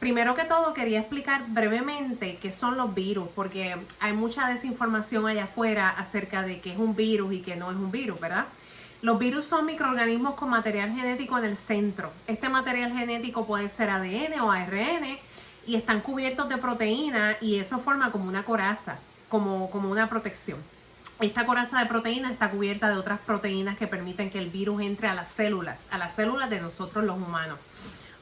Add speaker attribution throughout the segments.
Speaker 1: Primero que todo quería explicar brevemente qué son los virus, porque hay mucha desinformación allá afuera acerca de qué es un virus y qué no es un virus, ¿verdad? Los virus son microorganismos con material genético en el centro. Este material genético puede ser ADN o ARN y están cubiertos de proteína y eso forma como una coraza, como, como una protección. Esta coraza de proteína está cubierta de otras proteínas que permiten que el virus entre a las células, a las células de nosotros los humanos.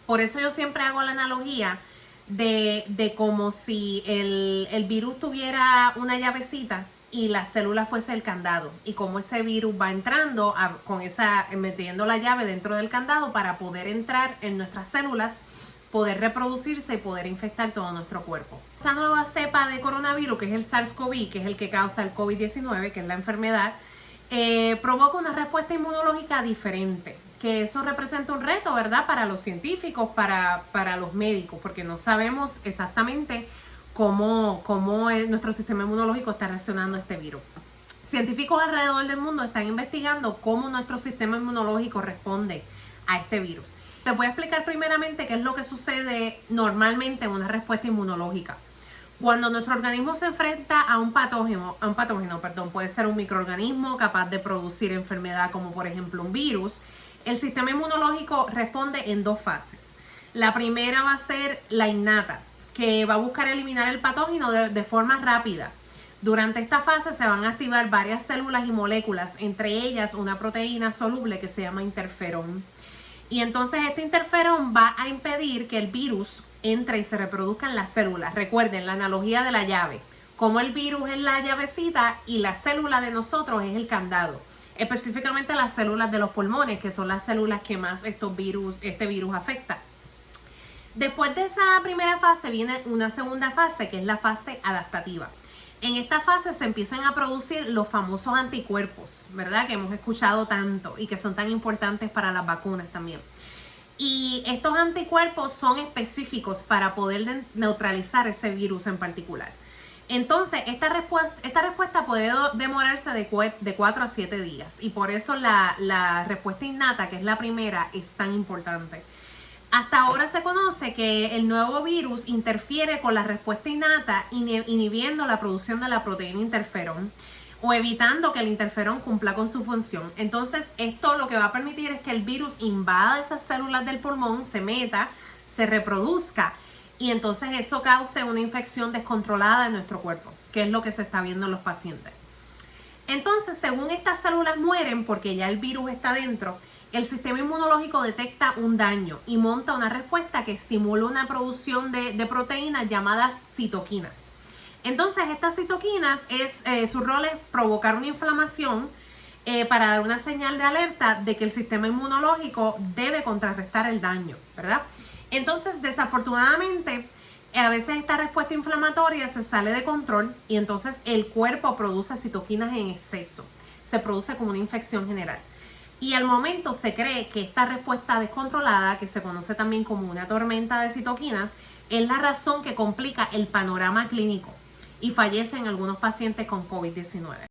Speaker 1: Por eso yo siempre hago la analogía de, de como si el, el, virus tuviera una llavecita y la célula fuese el candado y como ese virus va entrando con esa metiendo la llave dentro del candado para poder entrar en nuestras células poder reproducirse y poder infectar todo nuestro cuerpo. Esta nueva cepa de coronavirus, que es el SARS-CoV, que es el que causa el COVID-19, que es la enfermedad, eh, provoca una respuesta inmunológica diferente que eso representa un reto, ¿verdad? Para los científicos, para, para los médicos, porque no sabemos exactamente cómo, cómo nuestro sistema inmunológico está reaccionando a este virus. Científicos alrededor del mundo están investigando cómo nuestro sistema inmunológico responde a este virus. Te voy a explicar primeramente qué es lo que sucede normalmente en una respuesta inmunológica. Cuando nuestro organismo se enfrenta a un patógeno, a un patógeno, perdón, puede ser un microorganismo capaz de producir enfermedad como por ejemplo un virus, el sistema inmunológico responde en dos fases. La primera va a ser la innata, que va a buscar eliminar el patógeno de, forma rápida. Durante esta fase se van a activar varias células y moléculas, entre ellas una proteína soluble que se llama interferón. Y entonces este interferón va a impedir que el virus entre y se reproduzca en las células. Recuerden la analogía de la llave, como el virus es la llavecita y la célula de nosotros es el candado específicamente las células de los pulmones, que son las células que más estos virus, este virus afecta. Después de esa primera fase viene una segunda fase, que es la fase adaptativa. En esta fase se empiezan a producir los famosos anticuerpos, ¿verdad? Que hemos escuchado tanto y que son tan importantes para las vacunas también. Y estos anticuerpos son específicos para poder neutralizar ese virus en particular. Entonces, esta respuesta, esta respuesta puede demorarse de, de 4 a 7 días y por eso la, la respuesta innata, que es la primera, es tan importante. Hasta ahora se conoce que el nuevo virus interfiere con la respuesta innata inhibiendo la producción de la proteína interferón o evitando que el interferón cumpla con su función. Entonces, esto lo que va a permitir es que el virus invada esas células del pulmón, se meta, se reproduzca y entonces eso cause una infección descontrolada en nuestro cuerpo, que es lo que se está viendo en los pacientes. Entonces, según estas células mueren porque ya el virus está dentro, el sistema inmunológico detecta un daño y monta una respuesta que estimula una producción de, proteínas llamadas citoquinas. Entonces, estas citoquinas, es, eh, su rol es provocar una inflamación eh, para dar una señal de alerta de que el sistema inmunológico debe contrarrestar el daño, ¿verdad? Entonces, desafortunadamente, a veces esta respuesta inflamatoria se sale de control y entonces el cuerpo produce citoquinas en exceso. Se produce como una infección general. Y al momento se cree que esta respuesta descontrolada, que se conoce también como una tormenta de citoquinas, es la razón que complica el panorama clínico y fallecen algunos pacientes con COVID-19.